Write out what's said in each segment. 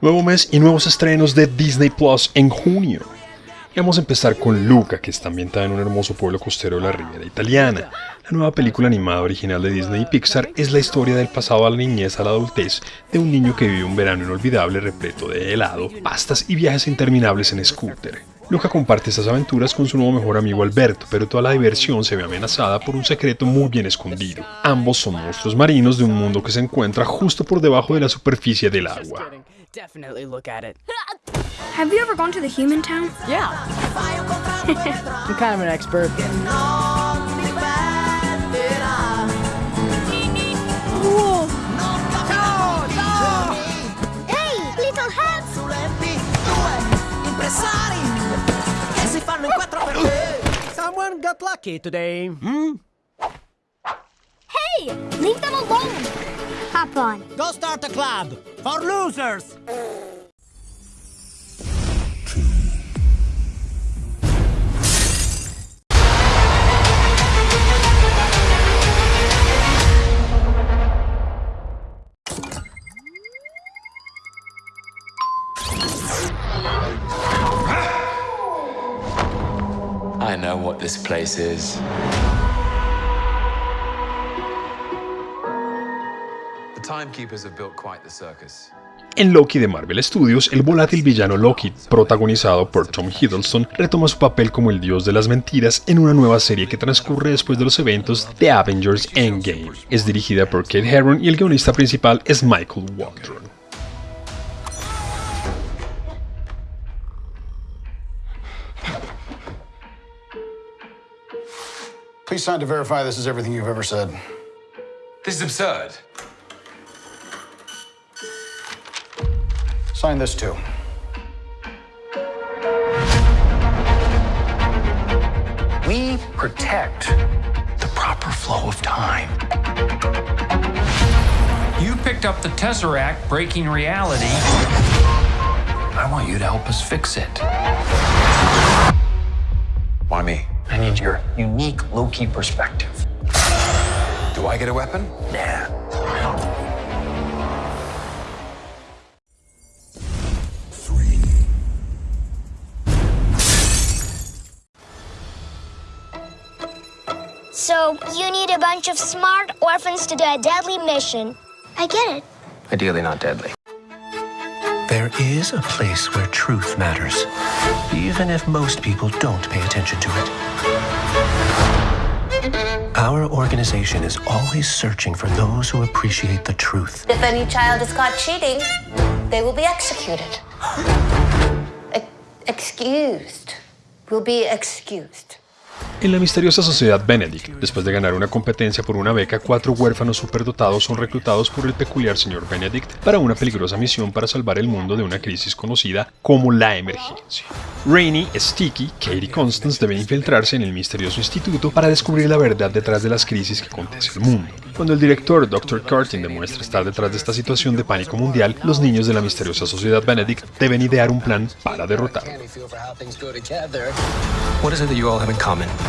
Nuevo mes y nuevos estrenos de Disney Plus en junio. vamos a empezar con Luca, que está ambientada en un hermoso pueblo costero de la Ribera Italiana. La nueva película animada original de Disney y Pixar es la historia del pasado a la niñez a la adultez de un niño que vive un verano inolvidable repleto de helado, pastas y viajes interminables en scooter. Luca comparte estas aventuras con su nuevo mejor amigo Alberto, pero toda la diversión se ve amenazada por un secreto muy bien escondido. Ambos son monstruos marinos de un mundo que se encuentra justo por debajo de la superficie del agua. I got lucky today, hmm? Hey! Leave them alone! Hop on. Go start a club! For losers! En Loki de Marvel Studios, el volátil villano Loki, protagonizado por Tom Hiddleston, retoma su papel como el dios de las mentiras en una nueva serie que transcurre después de los eventos de Avengers Endgame. Es dirigida por Kate Herron y el guionista principal es Michael Waldron. Please sign to verify this is everything you've ever said. This is absurd. Sign this too. We protect the proper flow of time. You picked up the Tesseract, breaking reality. I want you to help us fix it. Why me? I need your unique Loki perspective. Do I get a weapon? Nah. Three. So, you need a bunch of smart orphans to do a deadly mission. I get it. Ideally not deadly. There is a place where truth matters, even if most people don't pay attention to it. Our organization is always searching for those who appreciate the truth. If any child is caught cheating, they will be executed. excused. Will be excused. En la misteriosa sociedad Benedict, después de ganar una competencia por una beca, cuatro huérfanos superdotados son reclutados por el peculiar señor Benedict para una peligrosa misión para salvar el mundo de una crisis conocida como la emergencia. Rainy, Sticky, Katie y Constance deben infiltrarse en el misterioso instituto para descubrir la verdad detrás de las crisis que acontece el mundo. Cuando el director Dr. Curtin demuestra estar detrás de esta situación de pánico mundial, los niños de la misteriosa sociedad Benedict deben idear un plan para derrotarlo.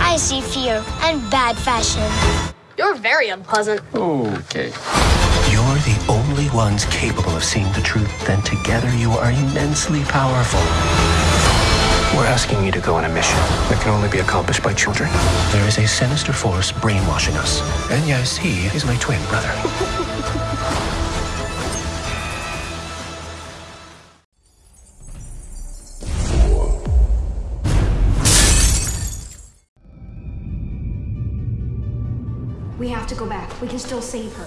I see fear and bad fashion. You're very unpleasant. Okay. You're the only ones capable of seeing the truth, then together you are immensely powerful. We're asking you to go on a mission that can only be accomplished by children. There is a sinister force brainwashing us. And yes, he is my twin brother. to go back. We can still save her.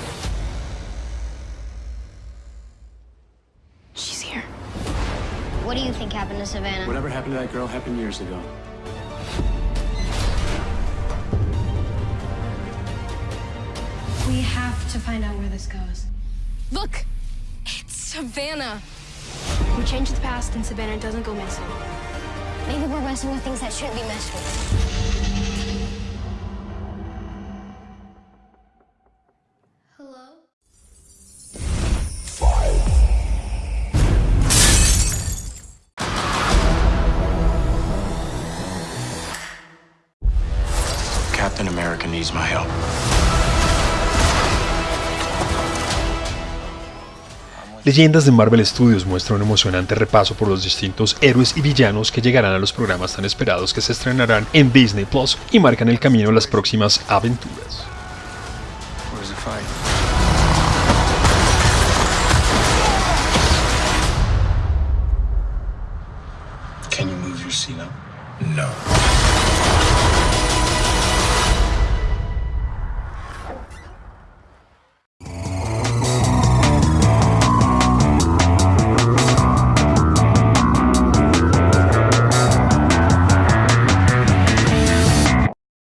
What do you think happened to Savannah? Whatever happened to that girl happened years ago. We have to find out where this goes. Look! It's Savannah! We change the past and Savannah doesn't go missing. Maybe we're messing with things that shouldn't be messed with. Leyendas de Marvel Studios muestra un emocionante repaso por los distintos héroes y villanos que llegarán a los programas tan esperados que se estrenarán en Disney Plus y marcan el camino a las próximas aventuras. No.